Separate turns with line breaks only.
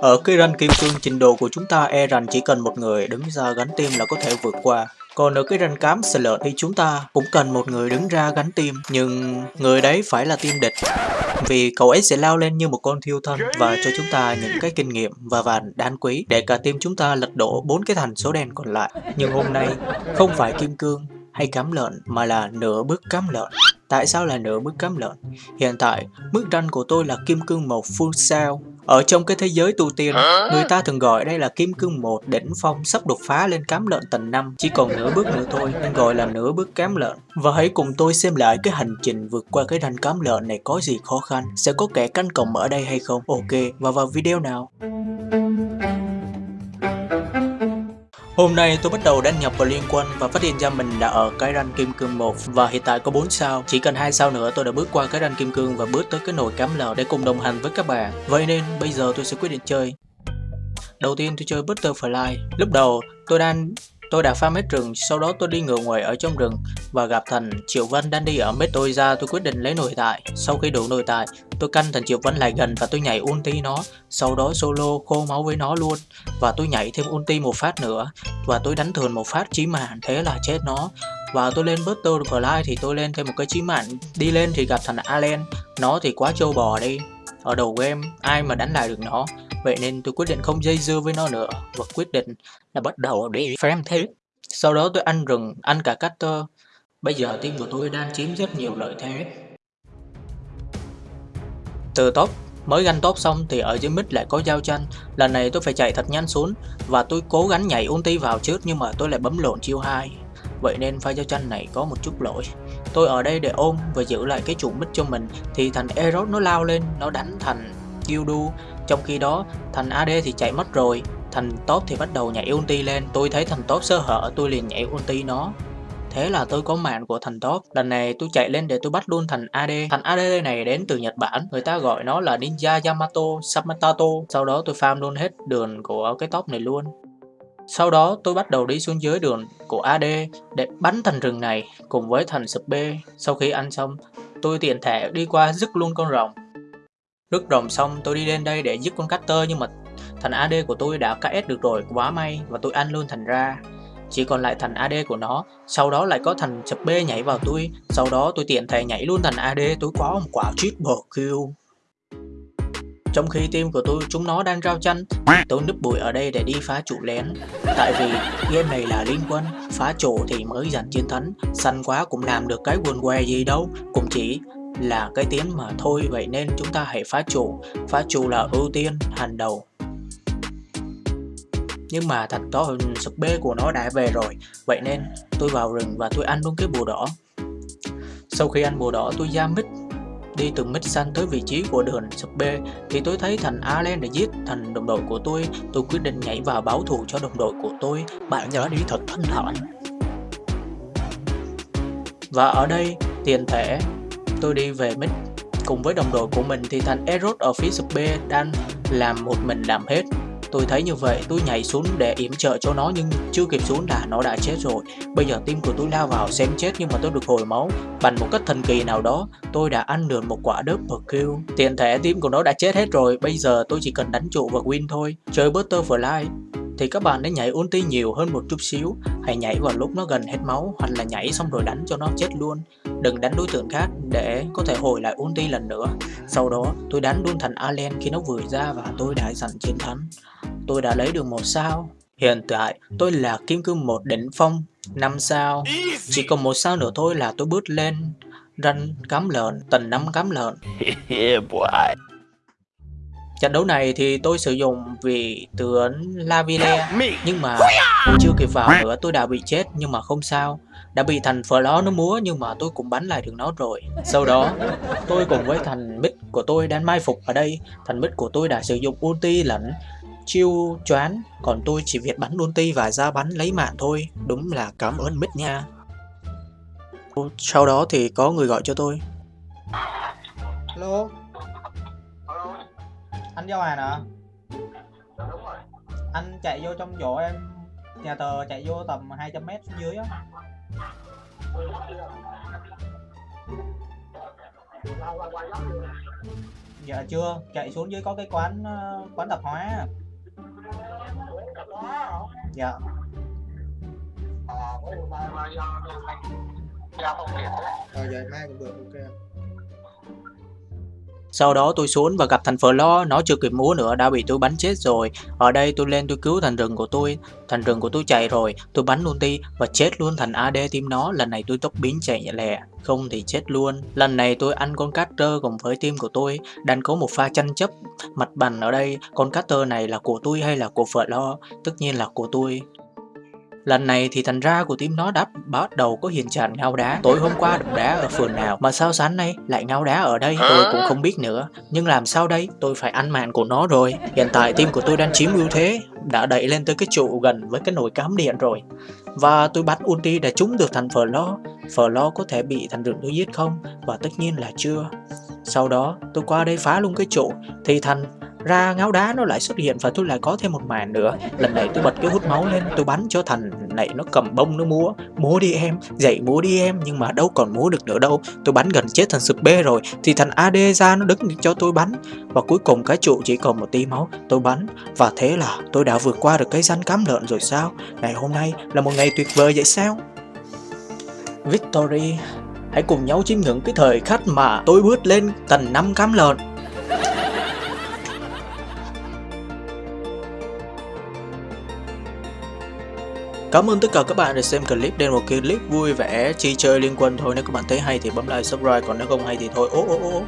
Ở cái ranh kim cương trình độ của chúng ta e rằng chỉ cần một người đứng ra gánh tim là có thể vượt qua. Còn ở cái ranh cám sờ lợn thì chúng ta cũng cần một người đứng ra gánh tim, nhưng người đấy phải là team địch. Vì cậu ấy sẽ lao lên như một con thiêu thân và cho chúng ta những cái kinh nghiệm và vàng đáng quý để cả team chúng ta lật đổ bốn cái thành số đen còn lại. Nhưng hôm nay không phải kim cương hay cám lợn mà là nửa bước cám lợn. Tại sao là nửa bước cám lợn? Hiện tại, mức ranh của tôi là kim cương một full sao. Ở trong cái thế giới tu tiên, người ta thường gọi đây là kim cương một đỉnh phong sắp đột phá lên cám lợn tầng 5, chỉ còn nửa bước nữa thôi nên gọi là nửa bước cám lợn. Và hãy cùng tôi xem lại cái hành trình vượt qua cái ranh cám lợn này có gì khó khăn, sẽ có kẻ canh cổng ở đây hay không? Ok, và vào video nào. Hôm nay tôi bắt đầu đăng nhập vào liên quân và phát hiện ra mình đã ở cái ranh kim cương 1 và hiện tại có 4 sao. Chỉ cần hai sao nữa tôi đã bước qua cái ranh kim cương và bước tới cái nồi cám lờ để cùng đồng hành với các bạn. Vậy nên bây giờ tôi sẽ quyết định chơi. Đầu tiên tôi chơi Butterfly. Lúc đầu tôi đang Tôi đã farm hết rừng, sau đó tôi đi ngựa ngoài ở trong rừng và gặp thành Triệu Vân đang đi ở mết tôi ra tôi quyết định lấy nội tại. Sau khi đủ nội tại, tôi canh thành Triệu Vân lại gần và tôi nhảy ulti nó, sau đó solo khô máu với nó luôn và tôi nhảy thêm ulti một phát nữa và tôi đánh thường một phát chí mạng thế là chết nó. Và tôi lên Butterfly thì tôi lên thêm một cái chí mạng, đi lên thì gặp thành Allen, nó thì quá trâu bò đi. Ở đầu game, ai mà đánh lại được nó Vậy nên tôi quyết định không dây dưa với nó nữa và quyết định là bắt đầu để farm thế. Sau đó tôi ăn rừng, ăn cả cutter. Bây giờ team của tôi đang chiếm rất nhiều lợi thế. Từ top mới ganh top xong thì ở dưới mid lại có giao tranh lần này tôi phải chạy thật nhanh xuống và tôi cố gắng nhảy ulti vào trước nhưng mà tôi lại bấm lộn chiêu 2 vậy nên pha giao tranh này có một chút lỗi tôi ở đây để ôm và giữ lại cái trụ mid cho mình thì thành Eros nó lao lên nó đánh thành Gildu trong khi đó, thành AD thì chạy mất rồi, thành top thì bắt đầu nhảy ulti lên, tôi thấy thành top sơ hở tôi liền nhảy ulti nó. Thế là tôi có mạng của thành top. Lần này tôi chạy lên để tôi bắt luôn thành AD. Thành AD này đến từ Nhật Bản. Người ta gọi nó là Ninja Yamato Samatato. Sau đó tôi farm luôn hết đường của cái top này luôn. Sau đó tôi bắt đầu đi xuống dưới đường của AD để bắn thành rừng này cùng với thành sub B. Sau khi ăn xong, tôi tiện thể đi qua dứt luôn con rồng. Rước rồng xong tôi đi lên đây để giết con Cutter nhưng mà thành AD của tôi đã KS được rồi, quá may và tôi ăn luôn thành ra. Chỉ còn lại thành AD của nó, sau đó lại có thành chập B nhảy vào tôi, sau đó tôi tiện thể nhảy luôn thành AD, tôi có một quả triple kill. Trong khi team của tôi chúng nó đang rao chanh, tôi núp bụi ở đây để đi phá trụ lén. Tại vì game này là liên quân, phá trụ thì mới giành chiến thắng, xanh quá cũng làm được cái quần què gì đâu, cũng chỉ là cái tiếng mà thôi, vậy nên chúng ta hãy phá chủ. Phá chủ là ưu tiên, hàng đầu. Nhưng mà thật to hơn sub B của nó đã về rồi. Vậy nên tôi vào rừng và tôi ăn luôn cái bùa đỏ. Sau khi ăn bùa đỏ, tôi ra mít, đi từ mít xanh tới vị trí của đường sub B thì tôi thấy thành Allen để giết thành đồng đội của tôi tôi quyết định nhảy vào báo thù cho đồng đội của tôi. Bạn nhớ đi thật thanh thản. Và ở đây, tiền thể tôi đi về mid cùng với đồng đội của mình thì thành Eros ở phía sub B đang làm một mình làm hết. Tôi thấy như vậy, tôi nhảy xuống để yểm trợ cho nó nhưng chưa kịp xuống là nó đã chết rồi. Bây giờ team của tôi lao vào xem chết nhưng mà tôi được hồi máu. Bằng một cách thần kỳ nào đó, tôi đã ăn được một quả đớp kill tiện thể team của nó đã chết hết rồi, Bây giờ tôi chỉ cần đánh trụ và win thôi. Chơi Butterfly thì các bạn nên nhảy ulti nhiều hơn một chút xíu. Hãy nhảy vào lúc nó gần hết máu hoặc là nhảy xong rồi đánh cho nó chết luôn. Đừng đánh đối tượng khác để có thể hồi lại ulti lần nữa. Sau đó, tôi đánh luôn thành Allen khi nó vừa ra và tôi đã giành chiến thắng. Tôi đã lấy được một sao. Hiện tại, tôi là kim cương một đỉnh phong 5 sao. Chỉ còn một sao nữa thôi là tôi bước lên. Ranh cám lợn tầng năm cám lợn. Trận đấu này thì tôi sử dụng vị tướng Lavile nhưng mà chưa kịp vào nữa tôi đã bị chết nhưng mà không sao. Đã bị thành phở đó nó múa nhưng mà tôi cũng bắn lại được nó rồi. Sau đó tôi cùng với thành mid của tôi đang mai phục ở đây. Thành mid của tôi đã sử dụng ulti lẫn chiêu choán còn tôi chỉ việc bắn ulti và ra bắn lấy mạng thôi. Đúng là cảm ơn mid nha. Sau đó thì có người gọi cho tôi.
Hello anh giao hàng hả anh chạy vô trong chỗ em nhà tờ chạy vô tầm 200 mét xuống dưới á Dạ chưa, chạy xuống dưới có cái quán ờ, quán tạp hóa. Dạ.
Ờ vậy mai cũng được ok.
Sau đó tôi xuống và gặp thằng Flo, nó chưa kịp múa nữa đã bị tôi bắn chết rồi. Ở đây tôi lên tôi cứu thằng rừng của tôi, thằng rừng của tôi chạy rồi, tôi bắn luôn đi và chết luôn thành AD team nó. Lần này tôi tốc biến chạy nhẹ lẹ, không thì chết luôn. Lần này tôi ăn con Carter cùng với team của tôi, đang có một pha tranh chấp mặt bằng ở đây. Con Carter này là của tôi hay là của Flo? Tất nhiên là của tôi. Lần này thì thành ra của team nó đã bắt đầu có hiện trạng ngao đá. Tối hôm qua đụng đá ở phường nào mà sao sáng nay lại ngao đá ở đây tôi cũng không biết nữa. Nhưng làm sao đây? Tôi phải ăn mạng của nó rồi. Hiện tại team của tôi đang chiếm ưu thế, đã đẩy lên tới cái trụ gần với cái nồi cám điện rồi. Và tôi bắn ulti để trúng được thằng Phở lo có thể bị thằng rừng tôi giết không? Và tất nhiên là chưa. Sau đó tôi qua đây phá luôn cái trụ thì thằng ra ngáo đá nó lại xuất hiện và tôi lại có thêm một màn nữa. Lần này tôi bật cái hút máu lên, tôi bắn cho thằng này nó cầm bông nó múa. Múa đi em, dậy múa đi em, nhưng mà đâu còn múa được nữa đâu. Tôi bắn gần chết thằng sụp bê rồi, thì thằng ad ra nó đứng cho tôi bắn. Và cuối cùng cái trụ chỉ còn một tí máu, tôi bắn. Và thế là tôi đã vượt qua được cái rắn cám lợn rồi sao? Ngày hôm nay là một ngày tuyệt vời vậy sao? Victory, hãy cùng nhau chiêm ngưỡng cái thời khắc mà tôi bước lên tầng 5 cám lợn. Cảm ơn tất cả các bạn đã xem clip. Đây là một clip vui vẻ, chi chơi liên quân thôi. Nếu các bạn thấy hay thì bấm like, subscribe. Còn nếu không hay thì thôi. Ô ô ô.